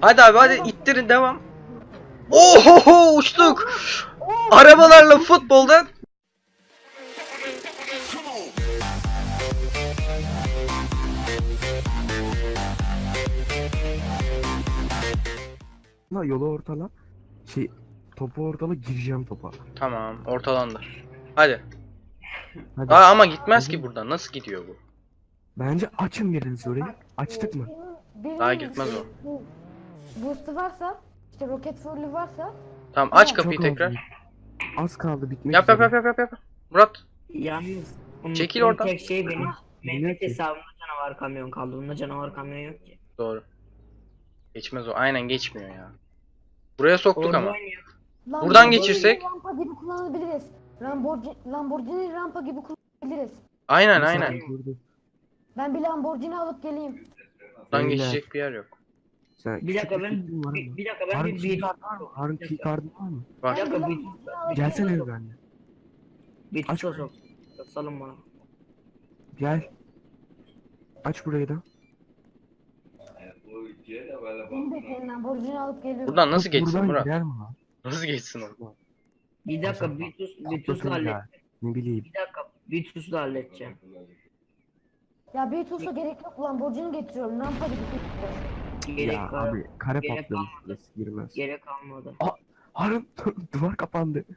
Hadi abi hadi ittirin devam. Ohoho uçtuk. Arabalarla futbolda La yolu ortala. Şey topu ortala gireceğim topa. Tamam ortalandı. Hadi. Hadi. Aa, ama gitmez ki buradan. Nasıl gidiyor bu? Bence açın biriniz orayı. Açtık mı? Daha gitmez o. bu- Boost'u varsa, işte roket fuel'ü varsa Tamam aç Çok kapıyı Çok tekrar. az. Az kaldı bitmek Yap yap üzere. yap yap yap. yap. Murat Yalnız unuttuğum Çekil oradan. tek şey benim Bilmiyorum Mehmet ki. hesabımda canavar kamyon kaldı. Bunda canavar kamyon yok ki. doğru. Geçmez o. Aynen geçmiyor ya. Buraya soktuk Orada ama. oynuyor. Buradan geçirsek? Rampa gibi kullanabiliriz. Lamborghini, Lamborghini rampa gibi kullanabiliriz. Aynen aynen. durdu. Ben bir Lamborghini alıp geleyim. Buradan Beyler. geçecek bir yer yok. Sen Bir dakika ben var bir, bir dakika ben Harun bir bir keycard var mı? Harun keycard'ın var mı? Var. Bir dakika, bir- Gelsene bir benimle. bir Aç burayı. sok. Salın bana. Gel. Aç burayı da. Lamborghini alıp geliyorum. Buradan nasıl geçsin buradan Murat? girer mi lan? Nasıl geçsin o? Bir dakika bir tus bir tusla hallet. Ya, Ne bileyim. Bir dakika bir tusla halledeceğim. Ya bir tutsa gerek yok Lamborghini getiriyorum. Rampa gibi kullanacağız. Gerek ya var. abi kare gerek patlamış burası girmez. Gerek kalmadı. Harun duvar kapandı.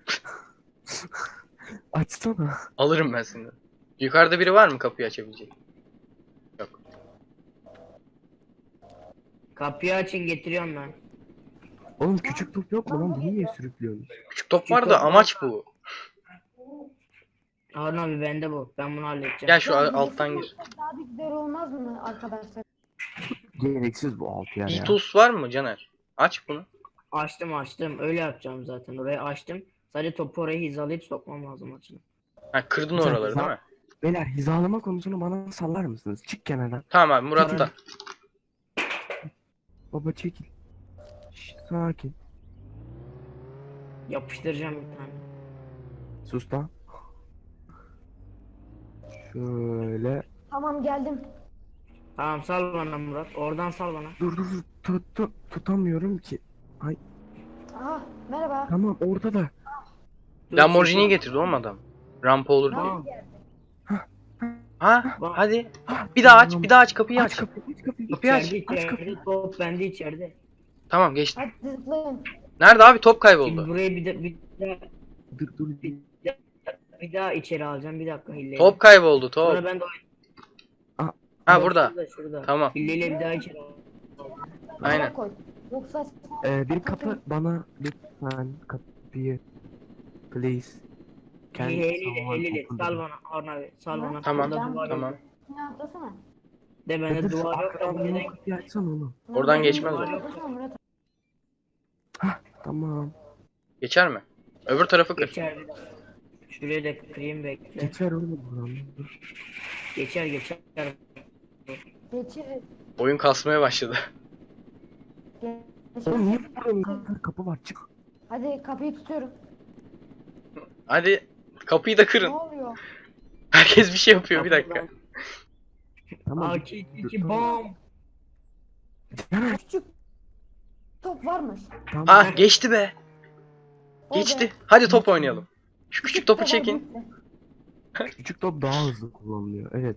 Açsana. Alırım ben seni. Yukarıda biri var mı kapıyı açabilecek? Yok. Kapıyı açın getiriyorum ben. Oğlum küçük top yok mu lan? Bunu niye sürüklüyorsunuz? Küçük top var da amaç bu. Harun abi bende bu. Ben bunu halledeceğim. Gel şu alttan gir. Daha bir güzel olmaz mı arkadaşlar? Gereksiz bu alt yer ya. Var mı Caner? Aç bunu. Açtım açtım. Öyle yapacağım zaten. Orayı açtım. Sadece topu oraya hizalayıp sokmam lazım açını. Ha kırdın Güzel, oraları güzel. değil mi? Beyler hizalama konusunu bana sallar mısınız? Çık kenardan. Tamam abi Murat da. Baba çekil. Şş, sakin. Yapıştıracağım bir tane. Sus lan. Şöyle. Tamam geldim. Tamam sal bana Murat. Oradan sal bana. Dur dur dur. Tut, tut, tutamıyorum ki. Aha merhaba. Tamam ortada. Dur, Lamborghini'yi çekil. getirdi oğlum adam. Rampa olur diye. Tamam. Ha Bak. hadi. Bir daha aç, bir daha aç kapıyı Aç aç. kapıyı aç kapıyı. Kapıyı aç. İçeride aç içeride. Top bende içeride. Tamam geçti. Hadi zıplayın. Nerede abi top Şimdi kayboldu. burayı bir, de, bir, daha, Dur dur. bir, daha, bir daha içeri alacağım. Bir dakika hilleyle. Top kayboldu Sonra top. ben de Ha burada. Şurada, şurada. Tamam. Hilleyle bir daha içeri. Aynen. Koy. Yoksa Ee, bir kapı bana lütfen kapıyı. Please. Can Hilleyle someone hilleyle. open the Sal door? bana Harun abi. Sal bana. Tamam, Burada duvar yok. Tamam. ne atlasana. De bende şu duvar yok da arkadan bana kapıyı açsana oğlum. Oradan geçmez Murat, o. atlasana Murat. Tamam. Geçer mi? Öbür tarafı kır. Geçer. Şuraya da kırayım bekle. Geçer oğlum buradan. Dur. Geçer geçer. Geçir. Oyun kasmaya başladı. Oğlum niye kadar kapı var? Çık. Hadi kapıyı tutuyorum. Hadi kapıyı da Ne kırın. oluyor? Herkes bir şey yapıyor bir dakika. Tamam. AK 2 bom. Küçük top varmış. Tamam. Ah geçti be. Geçti. Hadi top oynayalım. Şu küçük topu çekin. Küçük top daha hızlı kullanılıyor. Evet.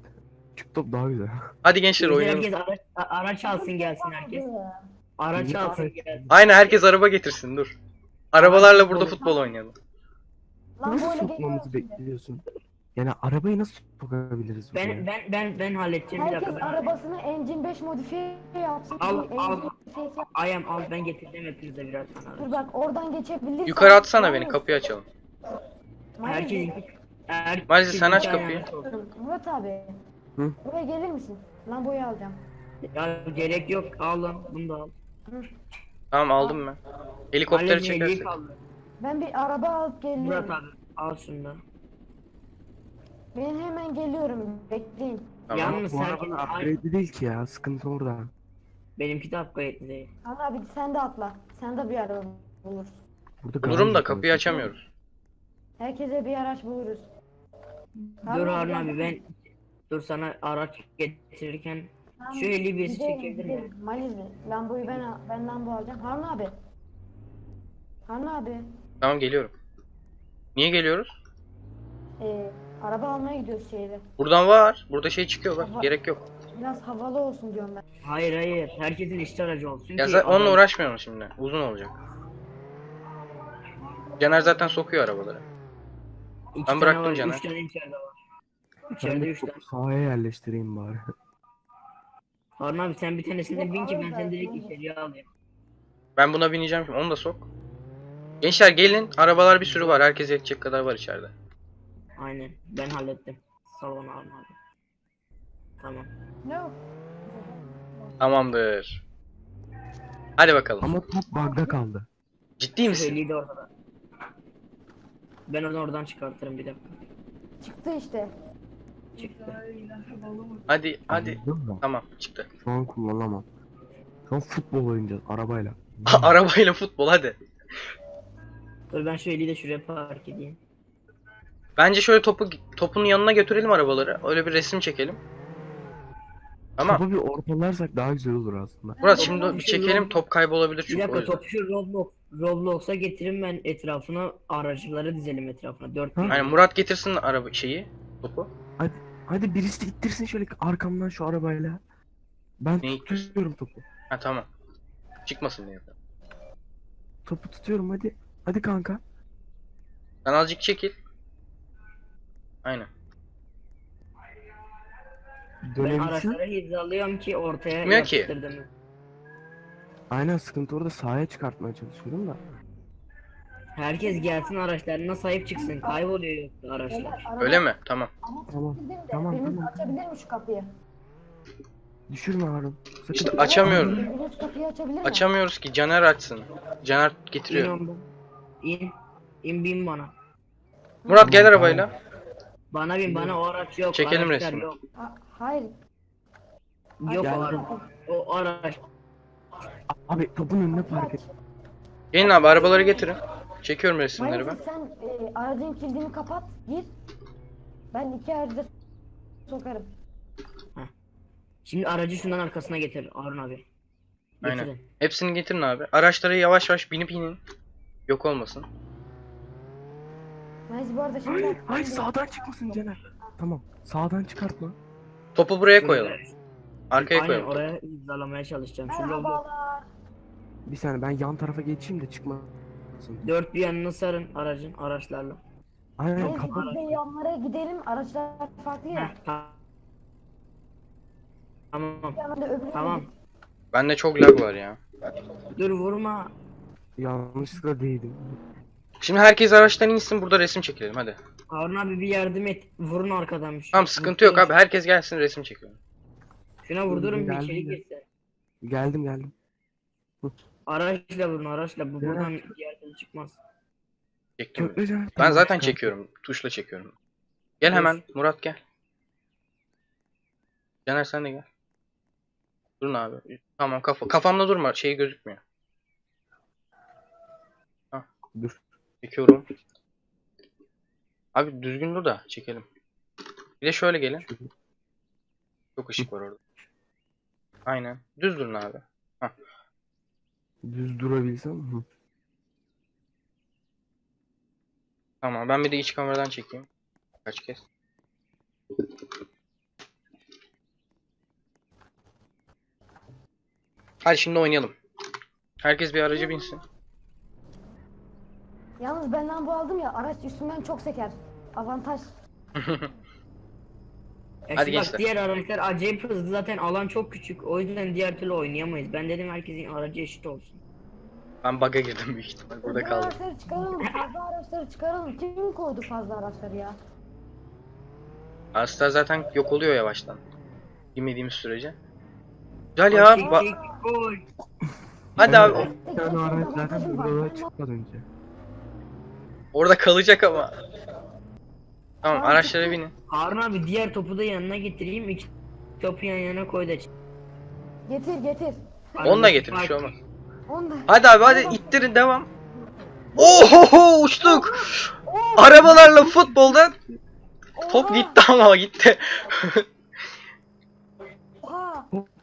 Top daha güzel. Hadi gençler Herkes oynayalım. araç, a- araç alsın gelsin herkes. Araç alsın gelsin. Aynen herkes araba getirsin dur. Arabalarla burada futbol oynayalım. Lan Nasıl sokmamızı bekliyorsun? Yani arabayı nasıl sokabiliriz buraya? Ben ben ben ben halledeceğim bir Herkes dakika. Ben arabasını Engine 5 modifiye yapsın. Al, Bir al. engine modifiyesi yap. ayam al ben getireceğim hepinize tane Dur bak oradan geçebilirsen. Yukarı atsana beni kapıyı açalım. Herkes herkes Maalesef sen aç kapıyı. Murat abi. Hı? Buraya gelir misin? Lamboyu alacağım. Ya gerek yok al lan bunu da al. Tamam aldım ben. Helikopteri elliyi çekersin. Ben bir araba alıp Murat geliyorum. abi al şunu da. Ben hemen geliyorum. Bekleyin. Tamam. Yalnız Bu herkes araba upgrade değil ki ya. Sıkıntı orada. Benimki de upgrade değil. Ama abi sen de atla. Sen de bir araba bulursun. Burada Bulurum da kapıyı orası. açamıyoruz. Herkese bir araç buluruz. Dur Harun abi ben dur sana araç getirirken Tamam, Şu eli birisi çekebilir mi? Maliz Lambo'yu ben ben Lambo alacağım. Harun abi. Harun abi. Tamam geliyorum. Niye geliyoruz? Ee, araba almaya gidiyoruz şehre. Buradan var. Burada şey çıkıyor bak. Gerek yok. Biraz havalı olsun diyorum ben. Hayır hayır. Herkesin işte aracı olsun Ya ki zaten onunla uğraşmıyorum şimdi. Uzun olacak. Caner zaten sokuyor arabaları. İki Ben bıraktım var, Caner. Üç tane içeride var. İçeride de üç tane. sahaya yerleştireyim bari. Harun abi sen bir tanesine bin ki ben seni direkt içeriye alayım. Ben buna bineceğim şimdi. Onu da sok. Gençler gelin. Arabalar bir sürü var. Herkes yetecek kadar var içeride. Aynen. Ben hallettim. Salon Harun abi. Tamam. Ne o? Tamamdır. Hadi bakalım. Ama top bug'da kaldı. Ciddi misin? Söyleydi de orada. Ben onu oradan çıkartırım bir dakika. Çıktı işte. Çıktı. Hadi hadi. Anladın mı? Tamam çıktı. Şu an kullanamam. Şu an futbol oynayacağız arabayla. Arabayla futbol hadi. Dur ben şu eli de şuraya park edeyim. Bence şöyle topu topun yanına götürelim arabaları. Öyle bir resim çekelim. Ama Topu bir ortalarsak daha güzel olur aslında. Murat şimdi bir çekelim top kaybolabilir Bir çünkü o dakika yüzden. topu şu Roblox, Roblox'a getirin ben etrafına aracıları dizelim etrafına. Dört Ha? tane. Aynen Murat getirsin araba şeyi topu. Hadi birisi ittirsin şöyle arkamdan şu arabayla. Ben Neyi tutuyorum topu. Ha tamam. Çıkmasın diye. Topu tutuyorum hadi. Hadi kanka. Sen azıcık çekil. Aynen. Ben Dönebilsin. araçları hizalıyorum ki ortaya ki. yapıştırdım. Aynen sıkıntı orada sahaya çıkartmaya çalışıyorum da. Herkes gelsin araçlarına sahip çıksın. Kayboluyor yoksa araçlar. Beyler, araba- Öyle mi? Tamam. Ama Tamam, de tamam, biriniz tamam. açabilir mi şu kapıyı? Düşürme Harun. Sakın. İşte açamıyorum. Biriniz kapıyı açabilir mi? Açamıyoruz ki Caner açsın. Caner İn getiriyor. ondan. İn. İn bin bana. Murat gel arabayla. Bana bin bana o araç yok. Çekelim araçlar resmini. Yok, Ha- hayır. yok o araç. O araç. Abi topun önüne park et. Gelin abi arabaları getirin. Çekiyorum resimleri ben. Maalesef sen e, aracın kilidini kapat, gir. Ben iki aracı sokarım. Şimdi aracı şundan arkasına getir Harun abi. Aynen. Getirin. Hepsini getirin abi. Araçlara yavaş yavaş binip inin. Yok olmasın. Neyse bu arada şimdi... Hayır, hayır sağdan çıkmasın Caner. Tamam. Sağdan çıkartma. Topu buraya koyalım. Arkaya Aynen koyalım. oraya hizalamaya çalışacağım. Merhabalar. Bir saniye ben yan tarafa geçeyim de çıkmasın. Dört bir yanını sarın aracın araçlarla. Aynen Neyse kapat. biz de yanlara gidelim. Araçlar farklı Heh, ya. ta- Tamam. Bir yandan da öbürü Tamam. Bende çok lag var ya. Dur vurma. Yanlışlıkla değdim. Şimdi herkes araçtan insin burada resim çekelim hadi. Harun abi bir yardım et. Vurun arkadan bir şey. Tamam sıkıntı yok abi herkes gelsin resim çekelim. Şuna vurdurun bir Geldim içeri de. girsin. Geldim geldim. Araçla vurun araçla. Bu buradan diğer türlü çıkmaz. Çektim. Ben zaten çekiyorum. Tuşla çekiyorum. Gel hemen Murat gel. Caner sen de gel. Durun abi. Tamam kafa kafamda durma şey gözükmüyor. Dur. Çekiyorum. Abi düzgün dur da çekelim. Bir de şöyle gelin. Çok ışık var orada. Aynen. Düz durun abi. Düz durabilsem. Hı. Tamam ben bir de iç kameradan çekeyim. Kaç kez. Hadi şimdi oynayalım. Herkes bir araca binsin. Yalnız benden bu aldım ya araç üstümden çok seker. Avantaj. Ya Hadi şimdi gençler. bak diğer araçlar acayip hızlı zaten alan çok küçük. O yüzden diğer türlü oynayamayız. Ben dedim herkesin aracı eşit olsun. Ben bug'a girdim büyük ihtimal. Burada kaldım. araçları çıkaralım. Fazla araçları çıkaralım. Kim koydu fazla araçları ya? Astar zaten yok oluyor yavaştan. Bilmediğimiz sürece. Güzel ya. Bak, çek, ba- çek, koy. Hadi abi. Bir tane araç zaten burada çıkmadan önce. Orada kalacak ama. Tamam araçlara binin. Harun abi diğer topu da yanına getireyim. İki topu yan yana koy da. Getir getir. Onu da getir bir şey olmaz. Onu da. Hadi abi hadi ittirin devam. Oho uçtuk. Arabalarla futbolda top gitti ama gitti.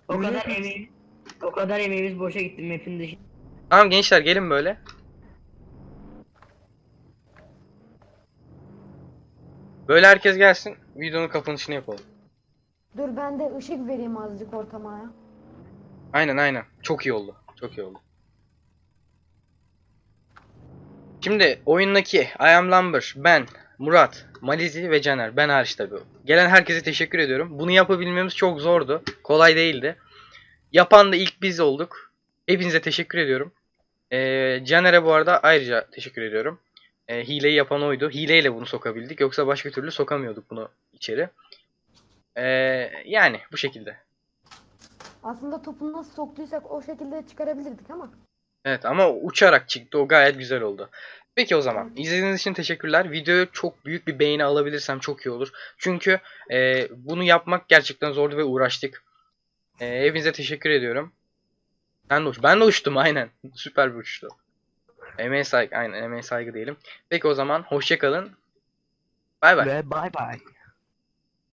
O kadar mi? emeğimiz, o kadar emeğimiz boşa gitti map'in dışı. Tamam gençler gelin böyle. Böyle herkes gelsin. Videonun kapanışını yapalım. Dur ben de ışık vereyim azıcık ortama ya. Aynen aynen. Çok iyi oldu. Çok iyi oldu. Şimdi oyundaki I Am Lumber, ben, Murat, Malizi ve Caner. Ben hariç tabii. Gelen herkese teşekkür ediyorum. Bunu yapabilmemiz çok zordu. Kolay değildi. Yapan da ilk biz olduk. Hepinize teşekkür ediyorum. Ee, Caner'e bu arada ayrıca teşekkür ediyorum. Ee, hileyi yapan oydu. Hileyle bunu sokabildik. Yoksa başka türlü sokamıyorduk bunu içeri. Ee, yani bu şekilde. Aslında topu nasıl soktuysak o şekilde çıkarabilirdik ama. Evet ama uçarak çıktı. O gayet güzel oldu. Peki o zaman. izlediğiniz için teşekkürler. Videoya çok büyük bir beğeni alabilirsem çok iyi olur. Çünkü e, bunu yapmak gerçekten zordu ve uğraştık. E, hepinize teşekkür ediyorum. Ben de, uç ben de uçtum aynen. Süper bir uçtu. Emeğe saygı, aynen emeğe saygı diyelim. Peki o zaman hoşçakalın. Bay bay. Ve bay bay.